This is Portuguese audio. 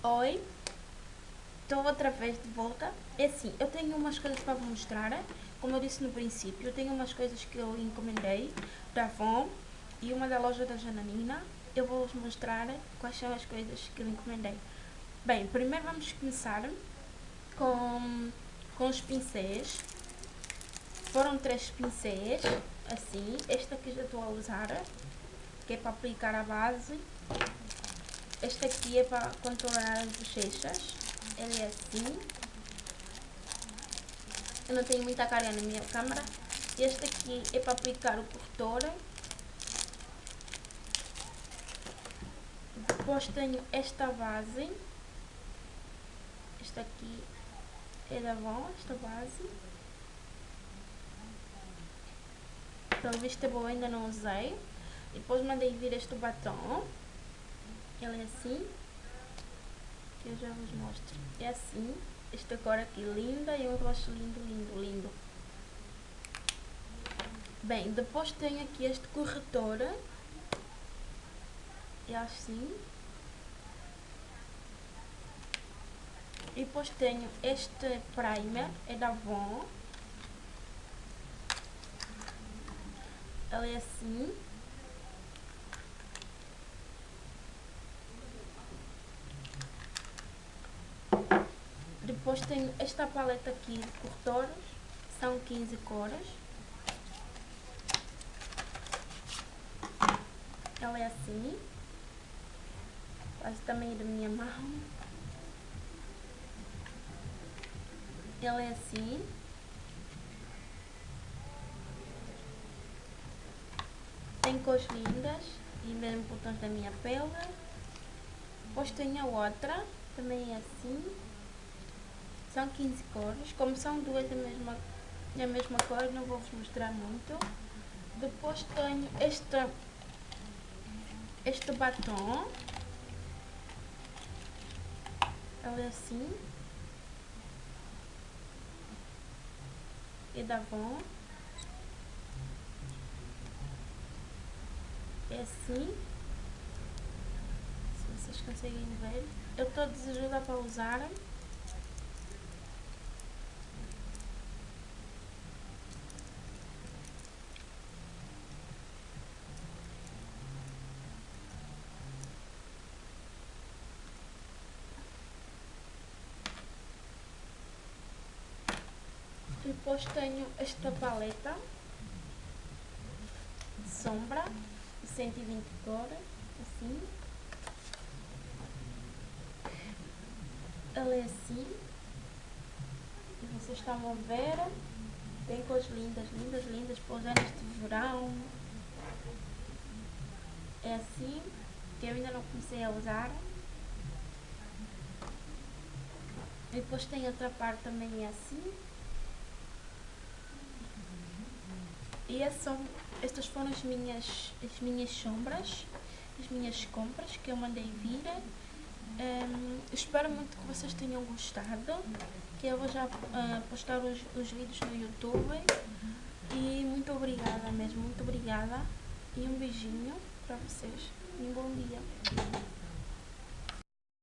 Oi, estou outra vez de volta. É assim, eu tenho umas coisas para vos mostrar. Como eu disse no princípio, eu tenho umas coisas que eu encomendei da Avon e uma da loja da Jananina. Eu vou vos mostrar quais são as coisas que eu encomendei. Bem, primeiro vamos começar com, com os pincéis. Foram três pincéis, assim. Este aqui já estou a usar, que é para aplicar a base. Este aqui é para controlar as bochechas. Ele é assim. Eu não tenho muita cara na minha câmera. Este aqui é para aplicar o corretor. Depois tenho esta base. Esta aqui é da Avon, esta base. Pelo visto é boa, ainda não usei. Depois mandei vir este batom. Ele é assim. Que eu já vos mostro. É assim. Esta cor aqui linda e um roxo lindo, lindo, lindo. Bem, depois tenho aqui este corretor. É assim. E depois tenho este primer, é da Avon. Ele é assim. Depois tenho esta paleta aqui de corretores, são 15 cores. Ela é assim, quase também da minha mão. Ela é assim. Tem cores lindas e mesmo botões da minha pele. Depois tenho a outra, também é assim. São 15 cores, como são duas da mesma, da mesma cor, não vou vos mostrar muito. Depois tenho este, este batom. Ela é assim. E da Avon. É assim. Se vocês conseguem ver. Eu estou desejosa para usar. Depois tenho esta paleta de sombra de 120 cores, assim. Ela é assim. E vocês estão a ver. Tem cores lindas, lindas, lindas para usar neste verão. É assim, que eu ainda não comecei a usar. E depois tem outra parte também é assim. E são, estas foram as minhas, as minhas sombras, as minhas compras que eu mandei vir. Um, espero muito que vocês tenham gostado, que eu vou já uh, postar os, os vídeos no YouTube. E muito obrigada mesmo, muito obrigada. E um beijinho para vocês. E um bom dia.